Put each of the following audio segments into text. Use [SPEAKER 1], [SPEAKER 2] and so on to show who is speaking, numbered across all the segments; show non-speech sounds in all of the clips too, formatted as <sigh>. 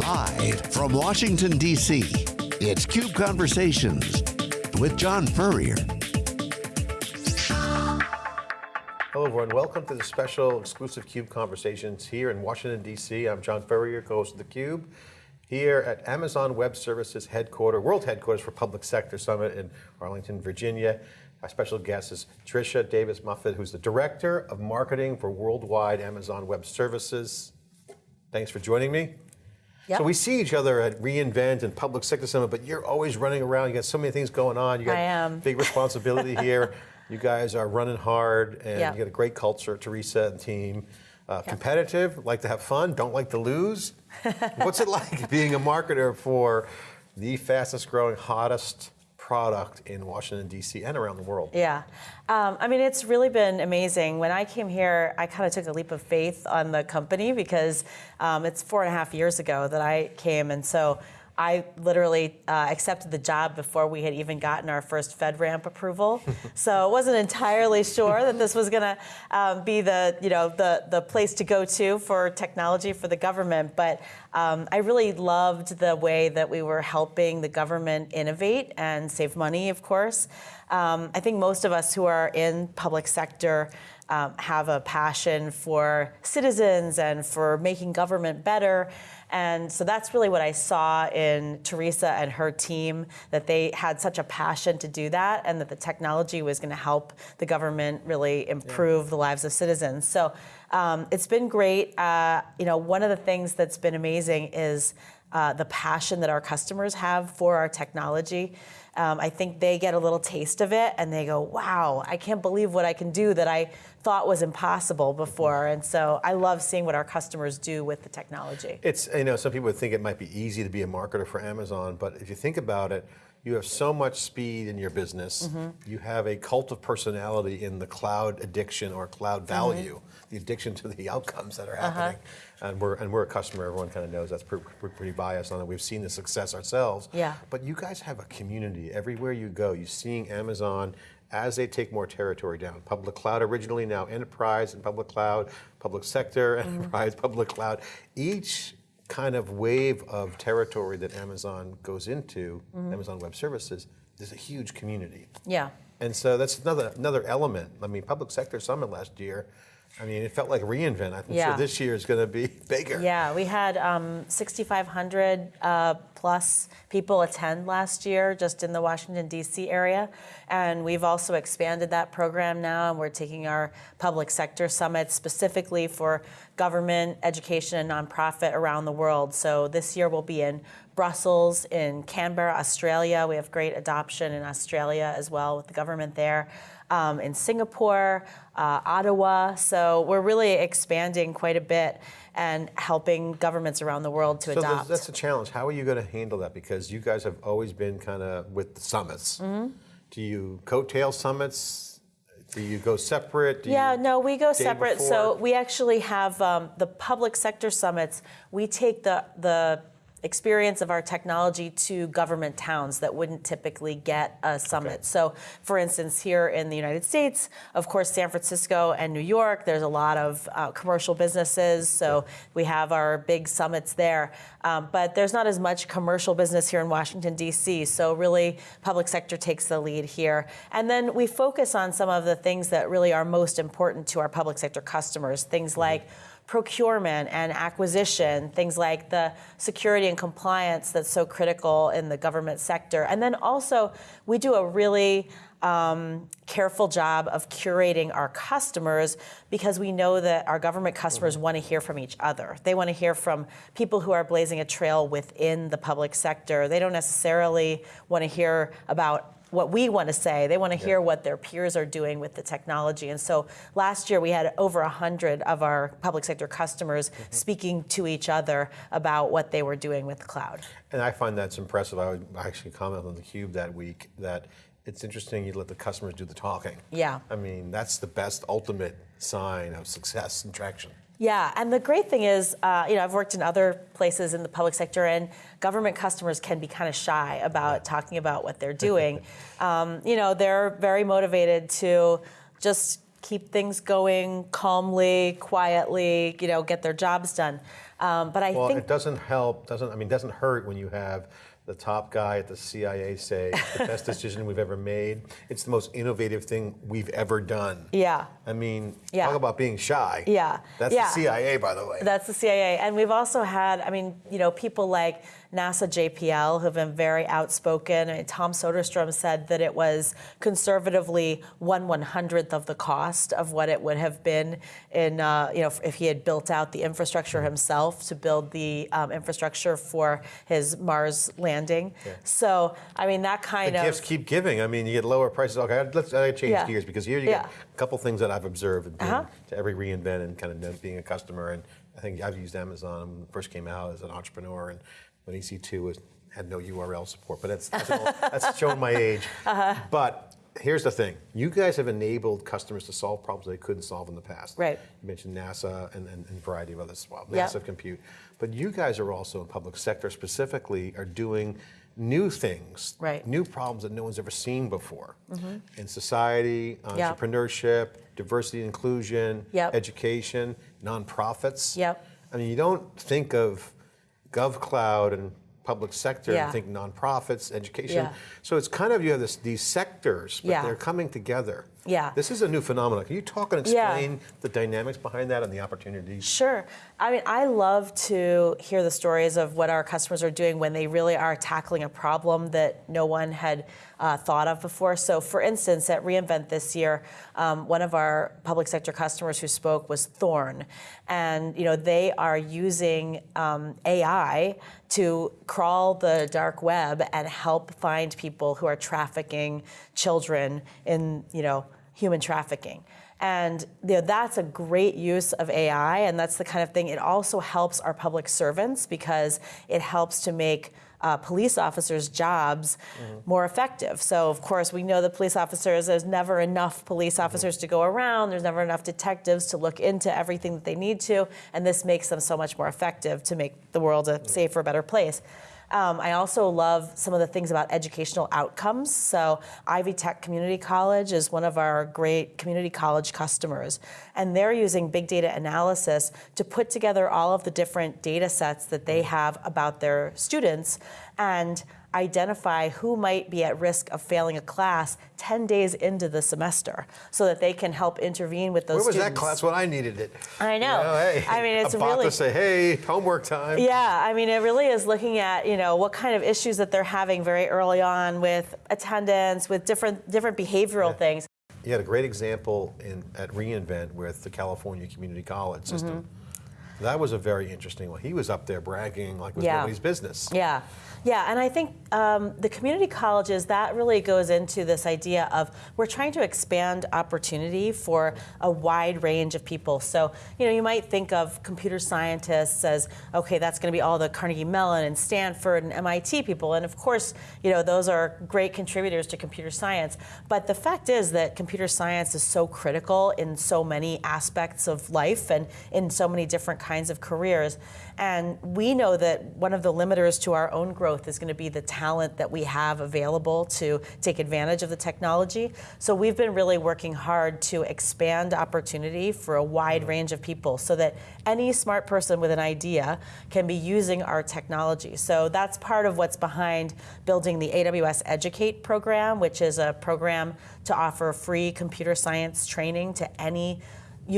[SPEAKER 1] Live from Washington, D.C., it's CUBE Conversations with John Furrier.
[SPEAKER 2] Hello everyone, welcome to the special exclusive CUBE Conversations here in Washington, D.C. I'm John Furrier, co-host of theCUBE, here at Amazon Web Services headquarters, world headquarters for Public Sector Summit in Arlington, Virginia. Our special guest is Tricia Davis Muffett, who's the Director of Marketing for Worldwide Amazon Web Services. Thanks for joining me.
[SPEAKER 3] Yep.
[SPEAKER 2] So we see each other at reInvent and Public Sector Summit, but you're always running around. You got so many things going on. You got
[SPEAKER 3] I am.
[SPEAKER 2] big responsibility <laughs> here. You guys are running hard, and
[SPEAKER 3] Yep.
[SPEAKER 2] you got a great culture, Teresa and team. Uh, Competitive, like to have fun, don't like to lose. <laughs> What's it like being a marketer for the fastest growing, hottest product in Washington, D.C. and around the world?
[SPEAKER 3] Yeah. Um, I mean, it's really been amazing. When I came here, I kind of took a leap of faith on the company because um, it's four and a half years ago that I came. And so I literally uh, accepted the job before we had even gotten our first FedRAMP approval. <laughs> so I wasn't entirely sure that this was going to um, be the, you know, the, the place to go to for technology for the government. But um, I really loved the way that we were helping the government innovate and save money, of course. Um, I think most of us who are in public sector um, have a passion for citizens and for making government better. And so that's really what I saw in Teresa and her team, that they had such a passion to do that and that the technology was going to help the government really improve the lives of citizens. So um, it's been great. Uh, you know, one of the things that's been amazing is uh, the passion that our customers have for our technology. Um, I think they get a little taste of it and they go, wow, I can't believe what I can do that I thought was impossible before. And so I love seeing what our customers do with the technology.
[SPEAKER 2] It's, you know, some people think it might be easy to be a marketer for Amazon, but if you think about it, you have so much speed in your business. You have a cult of personality in the cloud addiction or cloud value, the addiction to the <laughs> outcomes that are uh-huh. happening. And we're and we're a customer. Everyone kind of knows that's pretty, pretty biased on it. We've seen the success ourselves.
[SPEAKER 3] Yeah.
[SPEAKER 2] But you guys have a community everywhere you go. You're seeing Amazon as they take more territory down. Public cloud originally, now enterprise and public cloud, public sector, mm. enterprise, public cloud. Each kind of wave of territory that Amazon goes into, mm-hmm. Amazon Web Services, there's a huge community.
[SPEAKER 3] Yeah.
[SPEAKER 2] And so that's another another element. I mean, public sector summit last year. I mean, it felt like reInvent. I'm
[SPEAKER 3] Yeah.
[SPEAKER 2] sure this year is going to be <laughs> bigger.
[SPEAKER 3] Yeah, we had um, 6,500 uh, plus people attend last year just in the Washington, D.C. area. And we've also expanded that program now, and we're taking our public sector summit specifically for government, education, and nonprofit around the world. So this year we'll be in Brussels, in Canberra, Australia. We have great adoption in Australia as well with the government there. Um, in Singapore, uh, Ottawa. So we're really expanding quite a bit and helping governments around the world to
[SPEAKER 2] So
[SPEAKER 3] adopt.
[SPEAKER 2] that's a challenge. How are you going to handle that? Because you guys have always been kind of with the summits.
[SPEAKER 3] Mm-hmm.
[SPEAKER 2] Do you coattail summits? Do you go separate? Do
[SPEAKER 3] Yeah, no, we go separate. So we actually have um, the public sector summits. We take the the experience of our technology to government towns that wouldn't typically get a summit.
[SPEAKER 2] Okay.
[SPEAKER 3] So, for instance, here in the United States, of course, San Francisco and New York, there's a lot of uh, commercial businesses. So we have our big summits there. Um, but there's not as much commercial business here in Washington, D.C. So really, public sector takes the lead here. And then we focus on some of the things that really are most important to our public sector customers, things like procurement and acquisition, things like the security and compliance that's so critical in the government sector. And then also, we do a really um, careful job of curating our customers because we know that our government customers want to hear from each other. They want to hear from people who are blazing a trail within the public sector. They don't necessarily want to hear about what we want to say. They want to hear what their peers are doing with the technology. And so last year we had over 100 of our public sector customers mm-hmm. speaking to each other about what they were doing with the cloud.
[SPEAKER 2] And I find that's impressive. I would actually comment on the Cube that week that it's interesting you let the customers do the talking.
[SPEAKER 3] Yeah.
[SPEAKER 2] I mean, that's the best ultimate sign of success and traction.
[SPEAKER 3] Yeah, and the great thing is, uh, you know, I've worked in other places in the public sector, and government customers can be kind of shy about talking about what they're doing. <laughs> um, you know, they're very motivated to just keep things going calmly, quietly, you know, get their jobs done. Um, but I
[SPEAKER 2] Well,
[SPEAKER 3] think
[SPEAKER 2] it doesn't help, doesn't, I mean, it doesn't hurt when you have the top guy at the CIA say, the best decision we've ever made. It's the most innovative thing we've ever done.
[SPEAKER 3] Yeah.
[SPEAKER 2] I mean,
[SPEAKER 3] Yeah.
[SPEAKER 2] talk about being shy.
[SPEAKER 3] Yeah.
[SPEAKER 2] That's
[SPEAKER 3] Yeah.
[SPEAKER 2] the CIA, by the way.
[SPEAKER 3] That's the CIA. And we've also had, I mean, you know, people like NASA JPL who've been very outspoken. I mean, Tom Soderstrom said that it was conservatively one one hundredth of the cost of what it would have been in, uh, you know, if he had built out the infrastructure himself to build the um, infrastructure for his Mars landing. So, I mean, that kind
[SPEAKER 2] the
[SPEAKER 3] of.
[SPEAKER 2] gifts keep giving. I mean, you get lower prices. Okay, let's I change
[SPEAKER 3] Yeah.
[SPEAKER 2] gears because here you
[SPEAKER 3] Yeah.
[SPEAKER 2] get a couple things that I've observed being,
[SPEAKER 3] Uh-huh.
[SPEAKER 2] to every reInvent and kind of being a customer. And I think I've used Amazon when it first came out as an entrepreneur, and when EC2 was had no URL support. But that's that's, all, that's showing my age. <laughs>
[SPEAKER 3] Uh-huh.
[SPEAKER 2] But here's the thing: you guys have enabled customers to solve problems they couldn't solve in the past.
[SPEAKER 3] Right.
[SPEAKER 2] You mentioned NASA and, and, and a variety of others well, massive compute. But you guys are also in public sector specifically are doing new things,
[SPEAKER 3] Right.
[SPEAKER 2] new problems that no one's ever seen before in society, entrepreneurship, diversity and inclusion,
[SPEAKER 3] Yep.
[SPEAKER 2] education, nonprofits.
[SPEAKER 3] Yep.
[SPEAKER 2] I mean, you don't think of GovCloud and public sector
[SPEAKER 3] Yeah.
[SPEAKER 2] and think nonprofits, education.
[SPEAKER 3] Yeah.
[SPEAKER 2] So it's kind of you have this, these sectors, but
[SPEAKER 3] Yeah.
[SPEAKER 2] they're coming together.
[SPEAKER 3] Yeah.
[SPEAKER 2] This is a new phenomenon. Can you talk and
[SPEAKER 3] Yeah.
[SPEAKER 2] explain the dynamics behind that and the opportunities?
[SPEAKER 3] Sure. I mean, I love to hear the stories of what our customers are doing when they really are tackling a problem that no one had uh, thought of before. So, for instance, at reInvent this year, um, one of our public sector customers who spoke was Thorn, and you know they are using um, AI to crawl the dark web and help find people who are trafficking children in you know human trafficking. And you know, that's a great use of AI, and that's the kind of thing. It also helps our public servants because it helps to make uh, police officers' jobs mm-hmm. more effective. So, of course, we know the police officers, there's never enough police mm-hmm. officers to go around, there's never enough detectives to look into everything that they need to, and this makes them so much more effective to make the world a mm-hmm. safer, better place. Um, I also love some of the things about educational outcomes. So, Ivy Tech Community College is one of our great community college customers, and they're using big data analysis to put together all of the different data sets that they have about their students and identify who might be at risk of failing a class 10 days into the semester so that they can help intervene with those
[SPEAKER 2] Where was that
[SPEAKER 3] students.
[SPEAKER 2] class when I needed it?
[SPEAKER 3] I know.
[SPEAKER 2] hey,
[SPEAKER 3] I mean, it's
[SPEAKER 2] a
[SPEAKER 3] really-
[SPEAKER 2] to say, hey, homework time.
[SPEAKER 3] Yeah, I mean, it really is looking at you know what kind of issues that they're having very early on with attendance, with different different behavioral things.
[SPEAKER 2] You had a great example in, at reInvent with the California Community College system.
[SPEAKER 3] Mm-hmm.
[SPEAKER 2] That was a very interesting one. He was up there bragging like it was
[SPEAKER 3] Yeah.
[SPEAKER 2] nobody's business.
[SPEAKER 3] Yeah, yeah, and I think um, the community colleges that really goes into this idea of we're trying to expand opportunity for a wide range of people. So you know, you might think of computer scientists as okay, that's going to be all the Carnegie Mellon and Stanford and MIT people, and of course, you know, those are great contributors to computer science. But the fact is that computer science is so critical in so many aspects of life and in so many different kinds of careers. And we know that one of the limiters to our own growth is going to be the talent that we have available to take advantage of the technology. So we've been really working hard to expand opportunity for a wide range of people so that any smart person with an idea can be using our technology. So that's part of what's behind building the AWS Educate program, which is a program to offer free computer science training to any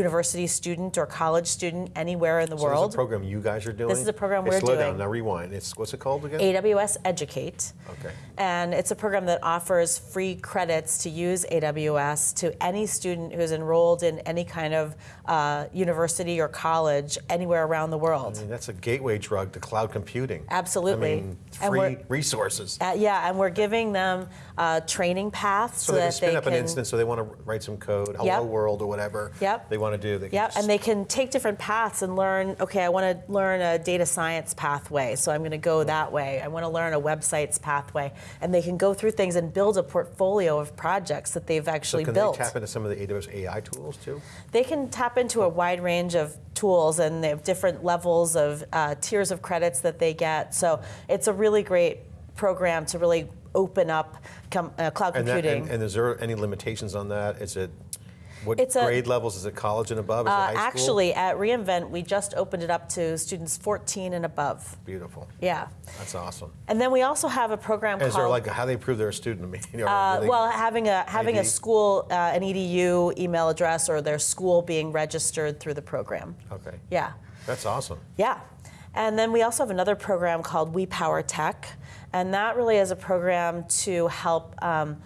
[SPEAKER 3] university student or college student anywhere in the
[SPEAKER 2] So
[SPEAKER 3] world.
[SPEAKER 2] this is a program you guys are doing?
[SPEAKER 3] This is a program
[SPEAKER 2] Hey,
[SPEAKER 3] we're
[SPEAKER 2] slow
[SPEAKER 3] doing.
[SPEAKER 2] down, now rewind. It's, what's it called again?
[SPEAKER 3] AWS Educate.
[SPEAKER 2] Okay.
[SPEAKER 3] And it's a program that offers free credits to use AWS to any student who's enrolled in any kind of uh, university or college anywhere around the world.
[SPEAKER 2] I mean, that's a gateway drug to cloud computing.
[SPEAKER 3] Absolutely.
[SPEAKER 2] I mean, free resources.
[SPEAKER 3] Uh, yeah, and we're giving them uh, training paths
[SPEAKER 2] So
[SPEAKER 3] so,
[SPEAKER 2] they can
[SPEAKER 3] that
[SPEAKER 2] spin
[SPEAKER 3] they
[SPEAKER 2] up
[SPEAKER 3] can.
[SPEAKER 2] an instance, so they want to write some code, hello
[SPEAKER 3] Yep.
[SPEAKER 2] world or whatever
[SPEAKER 3] Yep.
[SPEAKER 2] they want to do. They
[SPEAKER 3] Yeah,
[SPEAKER 2] just-
[SPEAKER 3] and they can take different paths and learn. Okay, I want to learn a data science pathway, so I'm going to go that way. I want to learn a websites pathway, and they can go through things and build a portfolio of projects that they've
[SPEAKER 2] so
[SPEAKER 3] actually
[SPEAKER 2] can
[SPEAKER 3] built.
[SPEAKER 2] they tap into some of the AWS AI tools too?
[SPEAKER 3] They can tap into a wide range of tools, and they have different levels of uh, tiers of credits that they get. So it's a really great program to really open up com- uh, cloud
[SPEAKER 2] And, that,
[SPEAKER 3] computing.
[SPEAKER 2] and, and is there any limitations on that? Is it What
[SPEAKER 3] It's a-
[SPEAKER 2] grade levels? Is it college and above? Is it
[SPEAKER 3] Uh,
[SPEAKER 2] high school?
[SPEAKER 3] actually, at reInvent, we just opened it up to students 14 and above.
[SPEAKER 2] Beautiful.
[SPEAKER 3] Yeah.
[SPEAKER 2] That's awesome.
[SPEAKER 3] And then we also have a program
[SPEAKER 2] Is there
[SPEAKER 3] called
[SPEAKER 2] like how they prove they're a student? I mean, <laughs> you know,
[SPEAKER 3] Uh, well, having a having a school, uh, an EDU email address, or their school being registered through the program.
[SPEAKER 2] okay.
[SPEAKER 3] Yeah,
[SPEAKER 2] That's awesome.
[SPEAKER 3] yeah. And then we also have another program called We Power Tech, and that really is a program to help. Um,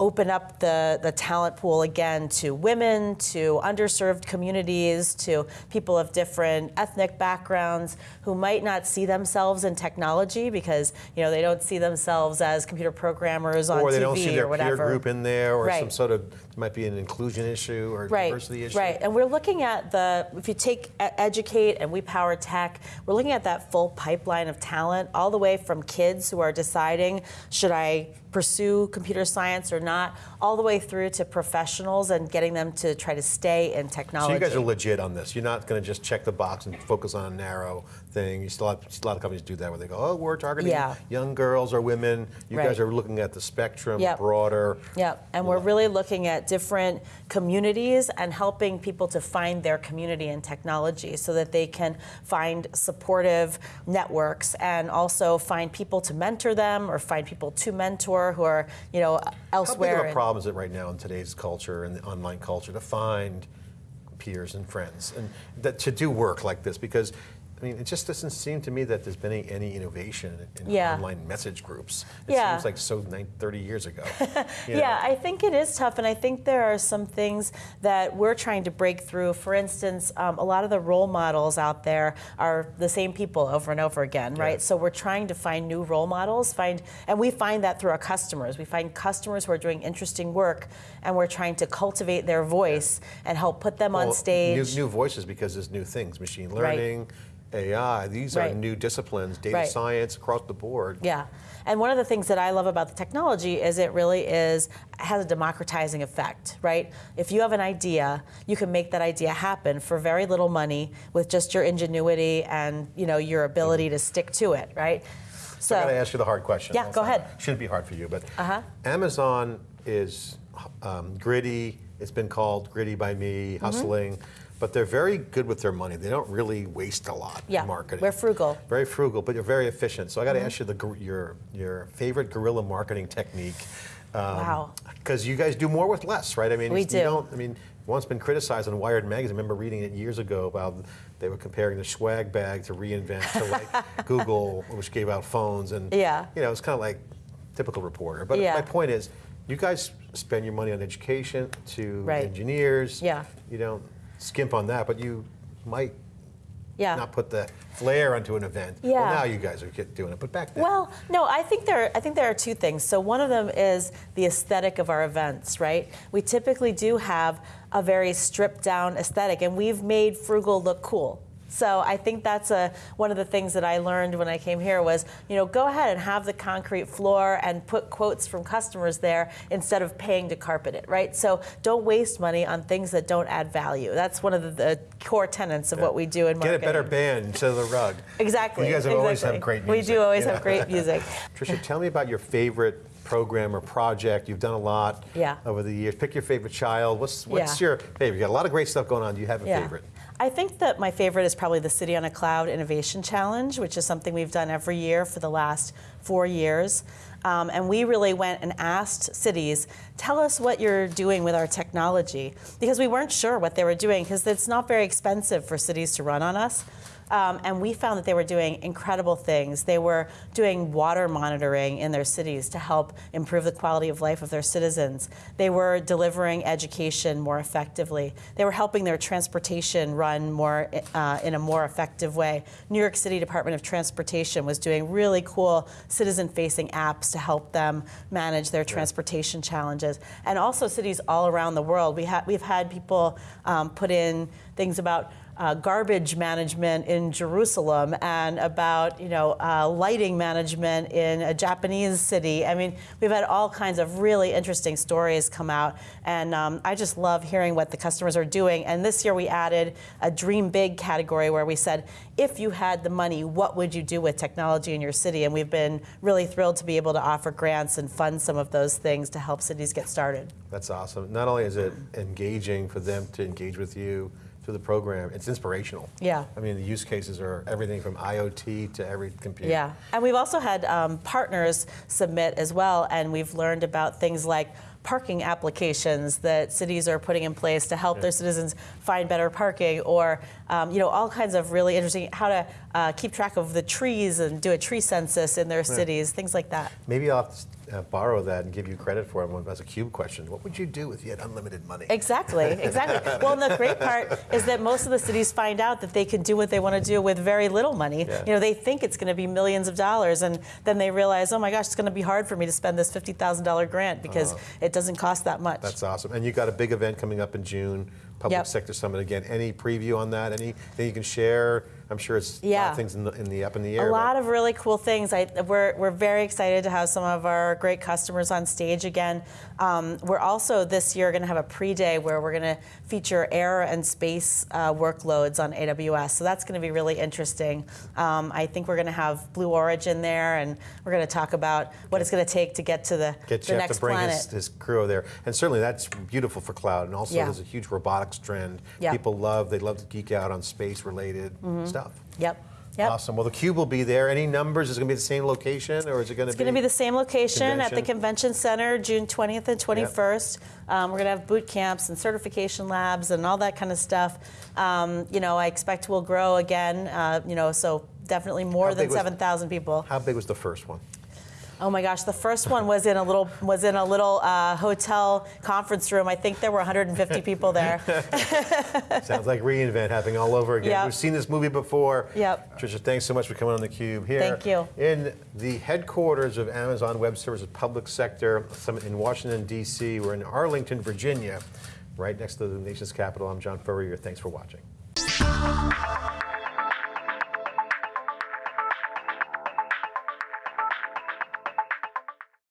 [SPEAKER 3] Open up the, the talent pool again to women, to underserved communities, to people of different ethnic backgrounds who might not see themselves in technology because you know they don't see themselves as computer programmers on
[SPEAKER 2] or they
[SPEAKER 3] TV
[SPEAKER 2] don't see their
[SPEAKER 3] or whatever.
[SPEAKER 2] peer group in there, or some sort of might be an inclusion issue or
[SPEAKER 3] right,
[SPEAKER 2] diversity issue.
[SPEAKER 3] Right, and we're looking at the, if you take Educate and We Power Tech, we're looking at that full pipeline of talent, all the way from kids who are deciding, should I pursue computer science or not, all the way through to professionals and getting them to try to stay in technology.
[SPEAKER 2] So you guys are legit on this. You're not going to just check the box and focus on a narrow thing. You still have, a lot of companies do that where they go, oh, we're targeting
[SPEAKER 3] Yeah.
[SPEAKER 2] young girls or women. You
[SPEAKER 3] Right.
[SPEAKER 2] guys are looking at the spectrum
[SPEAKER 3] Yep.
[SPEAKER 2] broader.
[SPEAKER 3] Yep, and we're really looking at different communities and helping people to find their community in technology so that they can find supportive networks and also find people to mentor them or find people to mentor who are, you know,
[SPEAKER 2] How big
[SPEAKER 3] elsewhere.
[SPEAKER 2] of a problem is it right now in today's culture and the online culture to find peers and friends and that to do work like this? Because I mean, it just doesn't seem to me that there's been any, any innovation in
[SPEAKER 3] Yeah.
[SPEAKER 2] online message groups. It
[SPEAKER 3] Yeah.
[SPEAKER 2] seems like so nine, 30 years ago. <laughs>
[SPEAKER 3] Yeah,
[SPEAKER 2] know?
[SPEAKER 3] I think it is tough, and I think there are some things that we're trying to break through. For instance, um, a lot of the role models out there are the same people over and over again, right?
[SPEAKER 2] Yeah.
[SPEAKER 3] So we're trying to find new role models, find, and we find that through our customers. We find customers who are doing interesting work, and we're trying to cultivate their voice and help put them on stage.
[SPEAKER 2] New, new voices because there's new things, machine
[SPEAKER 3] Right.
[SPEAKER 2] AI. These are new disciplines, data
[SPEAKER 3] Right.
[SPEAKER 2] science across the board.
[SPEAKER 3] Yeah. And one of the things that I love about the technology is it really is has a democratizing effect, right? If you have an idea, you can make that idea happen for very little money with just your ingenuity and, you know, your ability to stick to it, right? So
[SPEAKER 2] I got to ask you the hard question.
[SPEAKER 3] Yeah, go ahead.
[SPEAKER 2] Shouldn't be hard for you, but
[SPEAKER 3] Uh-huh.
[SPEAKER 2] Amazon is um, gritty. It's been called gritty by me,
[SPEAKER 3] Mm-hmm.
[SPEAKER 2] hustling, but they're very good with their money. They don't really waste a lot
[SPEAKER 3] Yeah,
[SPEAKER 2] in marketing.
[SPEAKER 3] we're frugal.
[SPEAKER 2] Very frugal, but you're very efficient. So I got to mm-hmm. ask you the your your favorite guerrilla marketing technique.
[SPEAKER 3] Um, wow.
[SPEAKER 2] Because you guys do more with less, right? I mean,
[SPEAKER 3] We
[SPEAKER 2] you
[SPEAKER 3] do.
[SPEAKER 2] don't. I mean, once been criticized on Wired magazine. I remember reading it years ago about they were comparing the swag bag to reInvent to like <laughs> Google, which gave out phones, and
[SPEAKER 3] Yeah.
[SPEAKER 2] you know, it's kind of like typical reporter. But
[SPEAKER 3] Yeah.
[SPEAKER 2] my point is, you guys spend your money on education to
[SPEAKER 3] Right.
[SPEAKER 2] engineers.
[SPEAKER 3] Yeah.
[SPEAKER 2] You don't skimp on that, but you might
[SPEAKER 3] yeah.
[SPEAKER 2] not put the flair onto an event.
[SPEAKER 3] Yeah.
[SPEAKER 2] Well, now you guys are doing it, but back then.
[SPEAKER 3] Well, no, I think there. are, I think there are two things. So one of them is the aesthetic of our events, right? We typically do have a very stripped down aesthetic, and we've made frugal look cool. So I think that's a one of the things that I learned when I came here was, you know, go ahead and have the concrete floor and put quotes from customers there instead of paying to carpet it, right? So don't waste money on things that don't add value. That's one of the, the core tenets of what we do in marketing.
[SPEAKER 2] Get a better band instead of the rug.
[SPEAKER 3] Exactly.
[SPEAKER 2] You guys have always
[SPEAKER 3] exactly.
[SPEAKER 2] had great
[SPEAKER 3] We do always
[SPEAKER 2] Yeah.
[SPEAKER 3] have great <laughs> music.
[SPEAKER 2] Tricia, tell me about your favorite program or project. You've done a lot
[SPEAKER 3] Yeah.
[SPEAKER 2] over the years. Pick your favorite child. What's what's
[SPEAKER 3] Yeah.
[SPEAKER 2] your favorite? You got a lot of great stuff going on. Do you have a
[SPEAKER 3] Yeah.
[SPEAKER 2] favorite?
[SPEAKER 3] I think that my favorite is probably the City on a Cloud Innovation Challenge, which is something we've done every year for the last four years. Um, and we really went and asked cities, tell us what you're doing with our technology. Because we weren't sure what they were doing, because it's not very expensive for cities to run on us. Um, and we found that they were doing incredible things. They were doing water monitoring in their cities to help improve the quality of life of their citizens. They were delivering education more effectively. They were helping their transportation run more uh, in a more effective way. New York City Department of Transportation was doing really cool citizen-facing apps to help them manage their transportation challenges. And also cities all around the world. We ha- we've had people um, put in things about uh, garbage management in Jerusalem and about you know uh, lighting management in a Japanese city. I mean, we've had all kinds of really interesting stories come out, and um, I just love hearing what the customers are doing. And this year we added a Dream Big category where we said, if you had the money, what would you do with technology in your city? And we've been really thrilled to be able to offer grants and fund some of those things to help cities get started.
[SPEAKER 2] That's awesome. Not only is it engaging for them to engage with you through the program, it's inspirational.
[SPEAKER 3] Yeah.
[SPEAKER 2] I mean, the use cases are everything from IoT to every computer.
[SPEAKER 3] Yeah, and we've also had um, partners submit as well, and we've learned about things like parking applications that cities are putting in place to help their citizens find better parking, or um, you know all kinds of really interesting how to uh, keep track of the trees and do a tree census in their cities, things like that.
[SPEAKER 2] Maybe I'll uh, borrow that and give you credit for it as a cube question. What would you do if you had unlimited money?
[SPEAKER 3] Exactly, exactly. well, and the great part is that most of the cities find out that they can do what they want to do with very little money.
[SPEAKER 2] Yeah.
[SPEAKER 3] You know, they think it's going to be millions of dollars, and then they realize, oh my gosh, it's going to be hard for me to spend this fifty thousand dollar grant because it doesn't cost that much.
[SPEAKER 2] Uh-huh. That's awesome. And you got a big event coming up in June, Public
[SPEAKER 3] Yep.
[SPEAKER 2] Sector Summit again. Any preview on that? Anything you can share? I'm sure it's a lot
[SPEAKER 3] Yeah.
[SPEAKER 2] of things in the, in the up in the air.
[SPEAKER 3] A
[SPEAKER 2] but-
[SPEAKER 3] lot of really cool things. I, we're, we're very excited to have some of our great customers on stage again. Um, we're also this year going to have a pre-day where we're going to feature air and space uh, workloads on AWS. So that's going to be really interesting. Um, I think we're going to have Blue Origin there, and we're going to talk about what it's going to take to get to the,
[SPEAKER 2] Get
[SPEAKER 3] the next
[SPEAKER 2] to bring
[SPEAKER 3] planet.
[SPEAKER 2] his, his crew there. And certainly that's beautiful for cloud. And also
[SPEAKER 3] Yeah.
[SPEAKER 2] there's a huge robotics trend.
[SPEAKER 3] Yeah.
[SPEAKER 2] People love, they love to geek out on space related stuff.
[SPEAKER 3] Yep. Yep.
[SPEAKER 2] Awesome. Well, the cube will be there. Any numbers? Is it going to be the same location or is it going to be?
[SPEAKER 3] It's
[SPEAKER 2] be?
[SPEAKER 3] going to be the same location at the
[SPEAKER 2] Convention.
[SPEAKER 3] Convention Center, June 20th and 21st. Um, we're going to have boot camps and certification labs and all that kind of stuff. Um, you know, I expect we'll grow again. Uh, you know, so definitely more
[SPEAKER 2] How
[SPEAKER 3] than 7,000 people.
[SPEAKER 2] How big was the first one?
[SPEAKER 3] Oh my gosh, the first one was in a little was in a little uh, hotel conference room. I think there were 150 people there. <laughs>
[SPEAKER 2] Sounds like reInvent happening all over again.
[SPEAKER 3] Yep.
[SPEAKER 2] We've seen this movie before.
[SPEAKER 3] Yep.
[SPEAKER 2] Tricia, thanks so much for coming on the Cube here.
[SPEAKER 3] Thank you.
[SPEAKER 2] In the headquarters of Amazon Web Services Public Sector Summit in Washington, D.C. We're in Arlington, Virginia, right next to the nation's capital. I'm John Furrier. Thanks for watching.